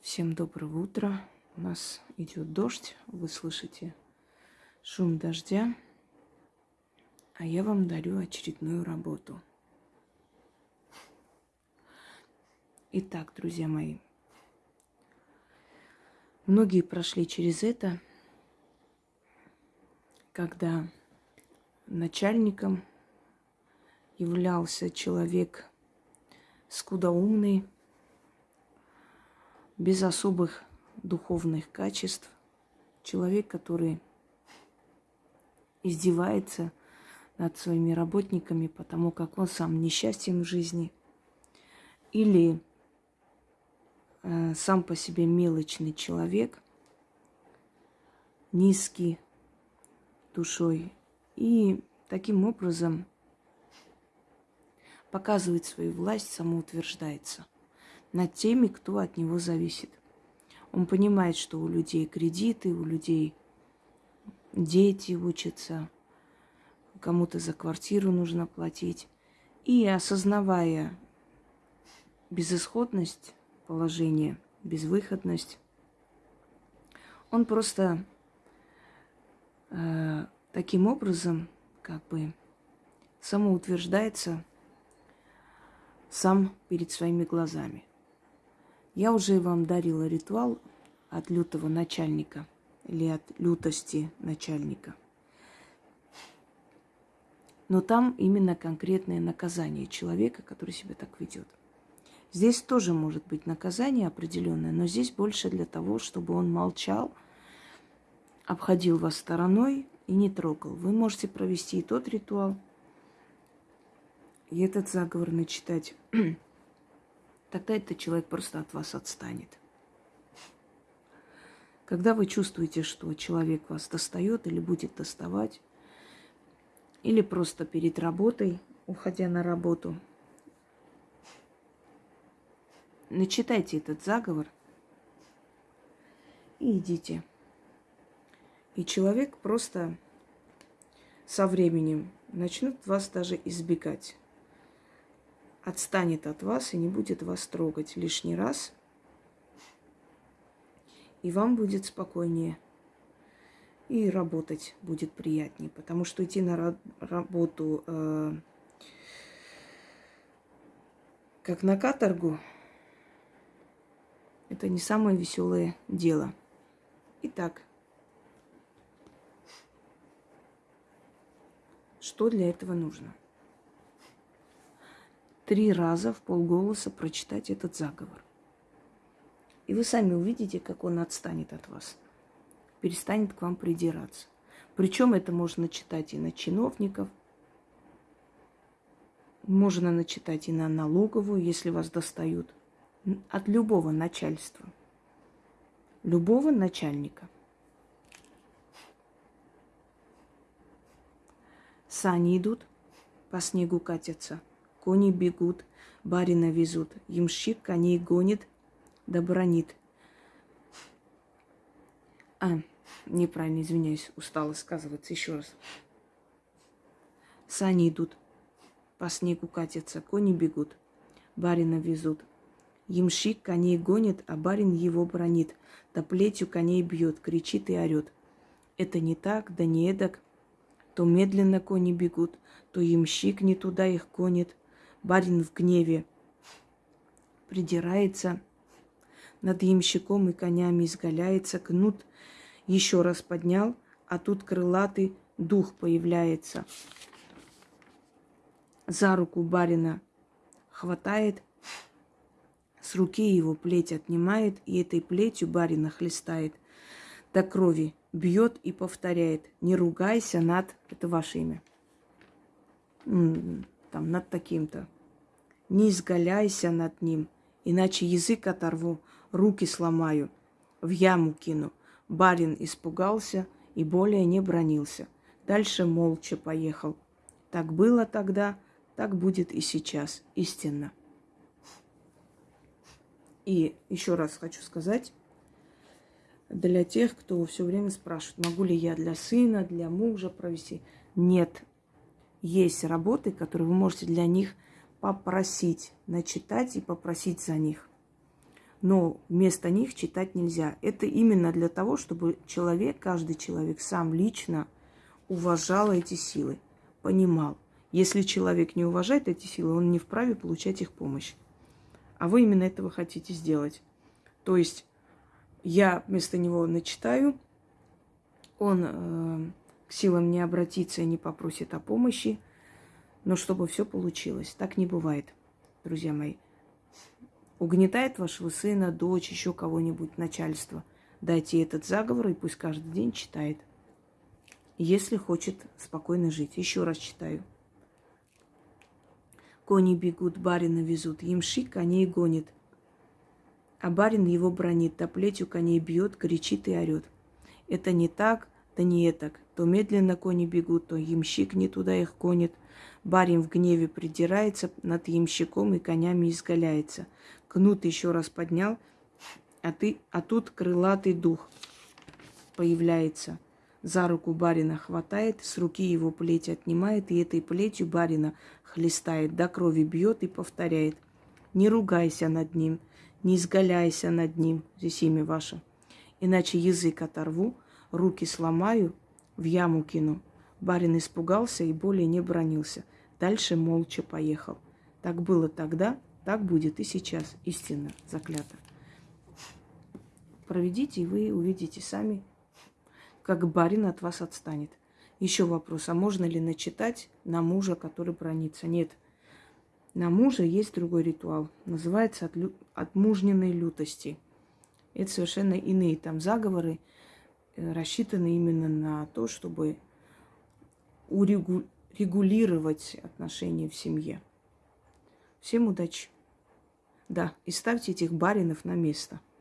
Всем доброго утра. У нас идет дождь. Вы слышите шум дождя. А я вам дарю очередную работу. Итак, друзья мои, многие прошли через это, когда начальником являлся человек скудоумный, без особых духовных качеств, человек, который издевается над своими работниками, потому как он сам несчастен в жизни, или э, сам по себе мелочный человек, низкий душой, и таким образом показывает свою власть, самоутверждается – над теми, кто от него зависит. Он понимает, что у людей кредиты, у людей дети учатся, кому-то за квартиру нужно платить. И осознавая безысходность положения, безвыходность, он просто э, таким образом как бы самоутверждается сам перед своими глазами. Я уже вам дарила ритуал от лютого начальника или от лютости начальника. Но там именно конкретное наказание человека, который себя так ведет. Здесь тоже может быть наказание определенное, но здесь больше для того, чтобы он молчал, обходил вас стороной и не трогал. Вы можете провести и тот ритуал, и этот заговор начитать. тогда этот человек просто от вас отстанет. Когда вы чувствуете, что человек вас достает или будет доставать, или просто перед работой, уходя на работу, начитайте этот заговор и идите. И человек просто со временем начнет вас даже избегать отстанет от вас и не будет вас трогать лишний раз. И вам будет спокойнее. И работать будет приятнее. Потому что идти на работу э, как на каторгу, это не самое веселое дело. Итак, что для этого нужно? Три раза в полголоса прочитать этот заговор. И вы сами увидите, как он отстанет от вас, перестанет к вам придираться. Причем это можно читать и на чиновников, можно начитать и на налоговую, если вас достают, от любого начальства, любого начальника. Сани идут, по снегу катятся – Кони бегут, барина везут, ямщик коней гонит, да бронит. А, неправильно, извиняюсь, устала сказываться еще раз. Сани идут, по снегу катятся, кони бегут, барина везут. Ямщик коней гонит, а барин его бронит, да плетью коней бьет, кричит и орет. Это не так, да не эдак. То медленно кони бегут, то ямщик не туда их гонит, Барин в гневе придирается, над ямщиком и конями изгаляется, кнут еще раз поднял, а тут крылатый дух появляется. За руку барина хватает, с руки его плеть отнимает, и этой плетью барина хлестает до крови, бьет и повторяет. Не ругайся над... Это ваше имя там над таким-то. Не изгаляйся над ним, иначе язык оторву, руки сломаю, в яму кину. Барин испугался и более не бронился. Дальше молча поехал. Так было тогда, так будет и сейчас, истинно. И еще раз хочу сказать, для тех, кто все время спрашивает, могу ли я для сына, для мужа провести. Нет, есть работы, которые вы можете для них попросить, начитать и попросить за них. но вместо них читать нельзя. Это именно для того, чтобы человек, каждый человек сам лично уважал эти силы, понимал. Если человек не уважает эти силы, он не вправе получать их помощь. А вы именно этого хотите сделать. То есть я вместо него начитаю, он э, к силам не обратится и не попросит о помощи, но чтобы все получилось. Так не бывает, друзья мои. Угнетает вашего сына, дочь, еще кого-нибудь, начальство. Дайте этот заговор, и пусть каждый день читает. Если хочет спокойно жить. Еще раз читаю. Кони бегут, барина везут, ямши коней гонит. А барин его бронит, да плетью коней бьет, кричит и орет. Это не так, да не этак. То медленно кони бегут, то ямщик не туда их гонит. Барин в гневе придирается, над ямщиком и конями изгаляется. Кнут еще раз поднял, а, ты, а тут крылатый дух появляется. За руку барина хватает, с руки его плеть отнимает, и этой плетью барина хлестает, до крови бьет и повторяет. Не ругайся над ним, не изгаляйся над ним, здесь имя ваше. Иначе язык оторву, руки сломаю, в яму кину. Барин испугался и более не бронился. Дальше молча поехал. Так было тогда, так будет и сейчас. Истинно заклято. Проведите, и вы увидите сами, как барин от вас отстанет. Еще вопрос, а можно ли начитать на мужа, который бронится? Нет. На мужа есть другой ритуал. Называется от, лю... от мужниной лютости. Это совершенно иные там заговоры, рассчитаны именно на то, чтобы урегулировать отношения в семье. Всем удачи. Да, и ставьте этих баринов на место.